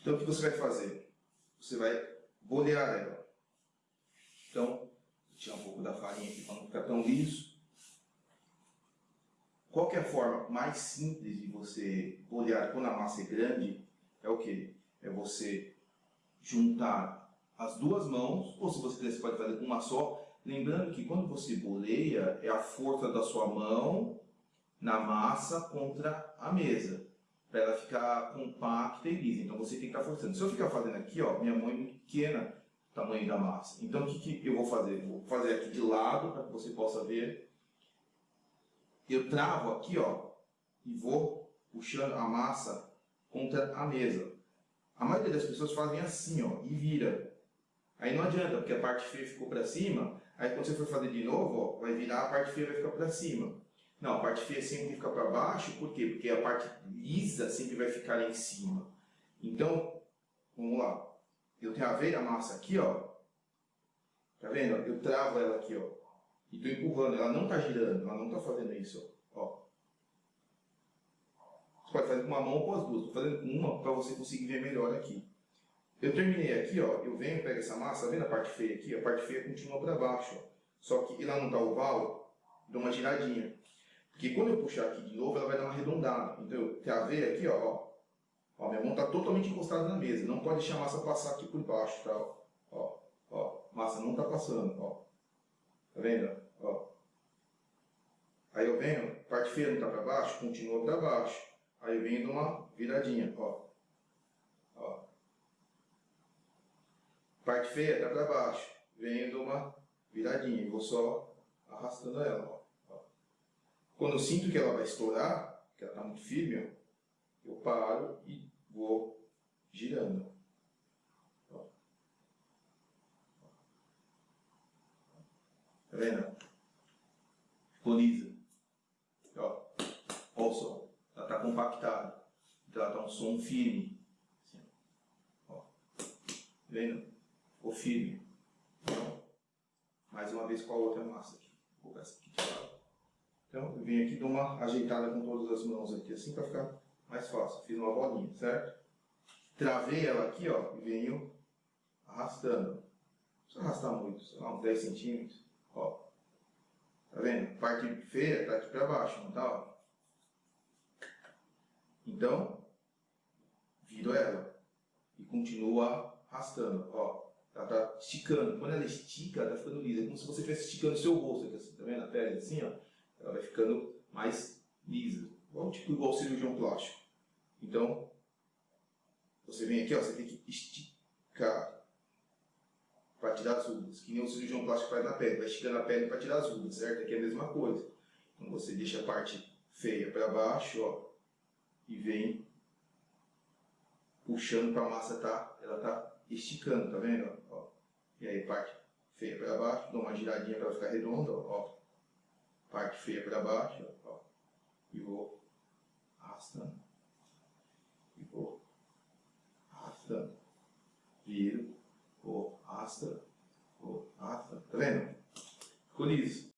Então, o que você vai fazer? Você vai bolear ela. Então, tirar um pouco da farinha aqui para não ficar tão liso. Qual que é a forma mais simples de você bolear quando a massa é grande? É o que? É você juntar as duas mãos, ou se você quiser, você pode fazer uma só. Lembrando que quando você boleia, é a força da sua mão na massa contra a mesa para ela ficar compacta e lisa. Então você tem que estar forçando. Se eu ficar fazendo aqui, ó, minha mão é muito pequena, tamanho da massa. Então o que, que eu vou fazer? Vou fazer aqui de lado para que você possa ver. Eu travo aqui, ó, e vou puxando a massa contra a mesa. A maioria das pessoas fazem assim, ó, e vira. Aí não adianta, porque a parte feia ficou para cima, aí quando você for fazer de novo, ó, vai virar, a parte feia vai ficar para cima. Não, a parte feia sempre fica para baixo, por quê? Porque a parte lisa sempre vai ficar lá em cima. Então, vamos lá. Eu travei a massa aqui, ó. Tá vendo? Eu travo ela aqui, ó. E estou empurrando. Ela não está girando, ela não está fazendo isso, ó. Você pode fazer com uma mão ou com as duas. Estou fazendo com uma para você conseguir ver melhor aqui. Eu terminei aqui, ó. Eu venho, pego essa massa, tá vendo a parte feia aqui? A parte feia continua para baixo, ó. Só que ela não está oval, dou uma giradinha. Porque quando eu puxar aqui de novo, ela vai dar uma arredondada. Então eu travei aqui, ó, ó. minha mão está totalmente encostada na mesa. Não pode deixar a massa passar aqui por baixo, tá? Ó, ó. Massa não está passando, ó. Tá vendo? Ó. Aí eu venho, parte feia não está para baixo, continua para baixo. Aí eu venho uma viradinha, ó. Ó. Parte feia está para baixo. Venho uma viradinha. E vou só arrastando ela, ó. Quando eu sinto que ela vai estourar, que ela está muito firme, eu paro e vou girando. Ó. Tá vendo? Ficou lisa. Ó. Olha som. Ela está compactada. Então ela está um som firme. Assim, ó. Tá vendo? Ficou firme. Então, mais uma vez com a outra massa aqui. Vou colocar essa aqui de lado. Então, eu venho aqui dou uma ajeitada com todas as mãos aqui, assim para ficar mais fácil. Fiz uma bolinha, certo? Travei ela aqui, ó, e venho arrastando. Não precisa arrastar muito, sei lá, uns 10 centímetros, ó. Tá vendo? Parte feia tá aqui para baixo, não tá? Ó. Então, viro ela e continuo arrastando, ó. Ela tá esticando. Quando ela estica, ela tá ficando lisa. É como se você estivesse esticando o seu rosto aqui, assim, tá vendo? A pele assim, ó ela vai ficando mais lisa, igual, tipo igual cirurgião plástico. Então, você vem aqui, ó, você tem que esticar para tirar as rugas, que nem o cirurgião plástico faz na pele, vai esticando a pele para tirar as rugas, certo? Aqui é a mesma coisa. Então você deixa a parte feia para baixo, ó, e vem puxando para a massa tá, ela tá esticando, tá vendo? Ó, e aí parte feia para baixo, dou uma giradinha para ficar redonda, ó, parte feia para baixo, ó, e vou arrastando, e vou arrastando, viro, vou arrastando, vou arrastando, tá vendo? Ficou liso.